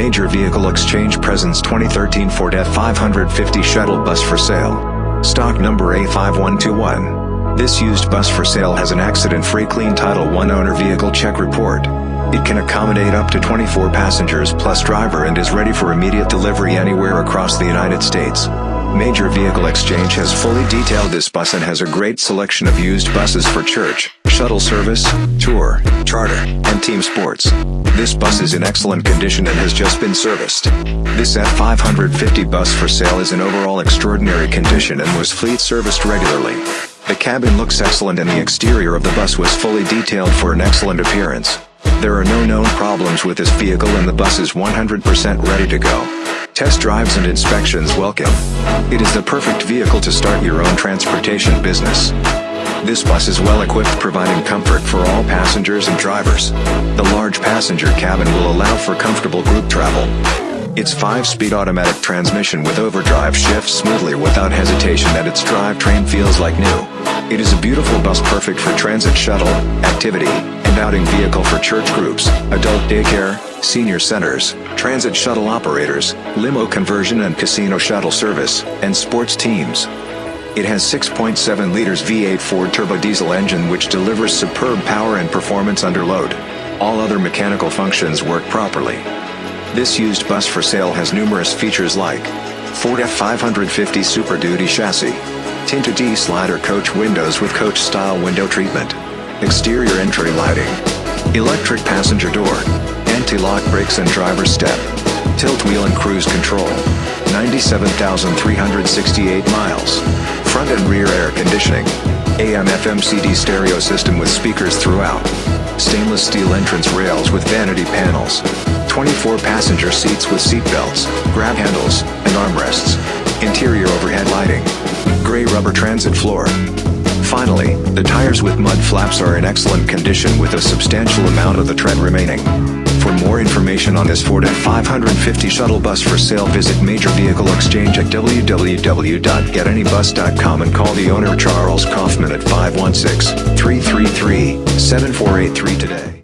Major Vehicle Exchange presents 2013 Ford F550 shuttle bus for sale. Stock number A5121. This used bus for sale has an accident-free clean Title I owner vehicle check report. It can accommodate up to 24 passengers plus driver and is ready for immediate delivery anywhere across the United States. Major Vehicle Exchange has fully detailed this bus and has a great selection of used buses for church, shuttle service, tour, charter, and team sports. This bus is in excellent condition and has just been serviced. This F550 bus for sale is in overall extraordinary condition and was fleet serviced regularly. The cabin looks excellent and the exterior of the bus was fully detailed for an excellent appearance. There are no known problems with this vehicle and the bus is 100% ready to go. Test drives and inspections welcome. It is the perfect vehicle to start your own transportation business. This bus is well equipped providing comfort for all passengers and drivers. The large passenger cabin will allow for comfortable group travel. Its 5-speed automatic transmission with overdrive shifts smoothly without hesitation and its drivetrain feels like new. It is a beautiful bus perfect for transit shuttle, activity, and outing vehicle for church groups, adult daycare, senior centers, transit shuttle operators, limo conversion and casino shuttle service, and sports teams. It has 6.7 liters V8 Ford turbo diesel engine which delivers superb power and performance under load. All other mechanical functions work properly. This used bus for sale has numerous features like Ford F550 Super Duty chassis, tinted D-slider coach windows with coach-style window treatment, exterior entry lighting, electric passenger door, anti-lock brakes and driver step, tilt wheel and cruise control, 97,368 miles, front and rear air conditioning, AM FM CD stereo system with speakers throughout, stainless steel entrance rails with vanity panels, 24 passenger seats with seat belts, grab handles, and armrests, interior overhead lighting, gray rubber transit floor, Finally, the tires with mud flaps are in excellent condition with a substantial amount of the tread remaining. Information on this Ford F550 shuttle bus for sale visit Major Vehicle Exchange at www.getanybus.com and call the owner Charles Kaufman at 516-333-7483 today.